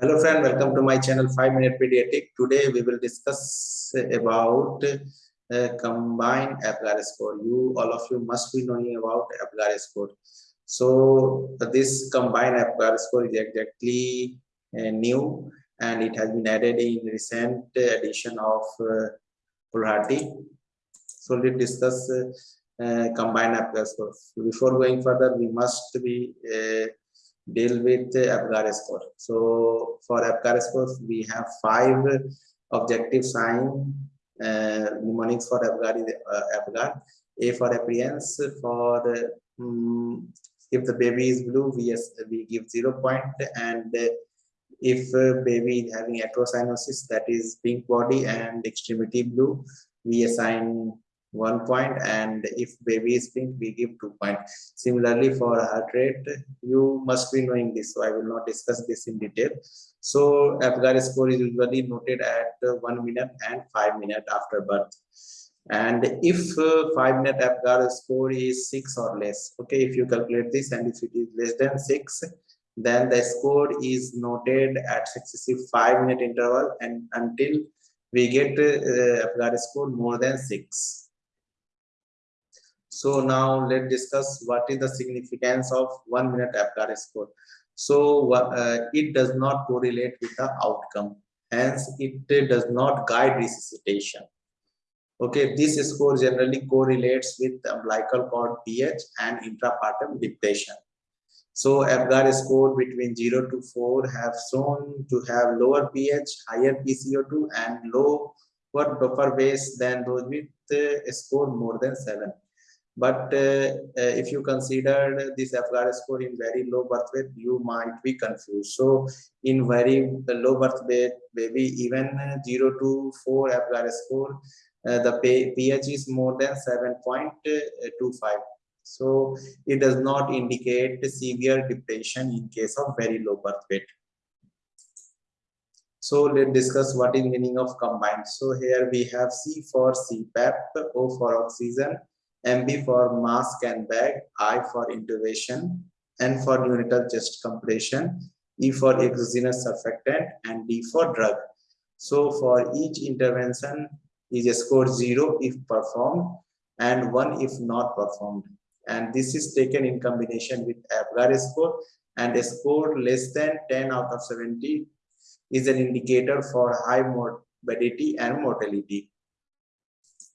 Hello friend, welcome to my channel 5 Minute Pediatric. Today we will discuss about uh, combined APGAR score. You, all of you must be knowing about APGAR score. So this combined APGAR score is exactly uh, new and it has been added in recent edition of uh, So let's discuss uh, uh, combined APGAR score. Before going further, we must be uh, deal with APGAR score. So for APGAR score, we have five objective sign uh, mnemonics for APGAR uh, APGAR. A for appearance, for um, if the baby is blue, we, we give zero point, and if baby is having acrocyanosis, that is pink body and extremity blue, we assign one point and if baby is pink we give two point. Similarly for heart rate you must be knowing this so i will not discuss this in detail. So apgar score is usually noted at one minute and five minute after birth. And if uh, five minute apgar score is six or less okay if you calculate this and if it is less than six then the score is noted at successive five minute interval and until we get uh, apgar score more than six so now let's discuss what is the significance of one minute APGAR score. So uh, it does not correlate with the outcome. Hence, it does not guide resuscitation. Okay, this score generally correlates with umbilical cord pH and intrapartum depression. So APGAR score between 0 to 4 have shown to have lower pH, higher PCO2 and lower buffer base than those with a score more than 7 but uh, uh, if you consider this APGAR score in very low birth weight you might be confused. So in very low birth weight maybe even 0 to 4 APGAR score uh, the pH is more than 7.25 so it does not indicate severe depression in case of very low birth weight. So let's discuss what is meaning of combined. So here we have c for cpap o for oxygen MB for mask and bag, I for intubation, N for neonatal chest compression, E for exogenous surfactant, and D for drug. So for each intervention is a score 0 if performed and 1 if not performed. And this is taken in combination with APGAR score and a score less than 10 out of 70 is an indicator for high morbidity and mortality.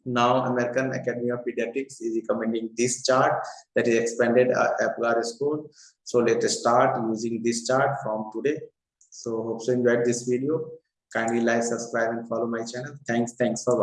Now, American Academy of Pediatrics is recommending this chart that is expanded uh, APGAR score. So let us start using this chart from today. So hope you enjoyed this video. Kindly like, subscribe and follow my channel. Thanks. Thanks for watching.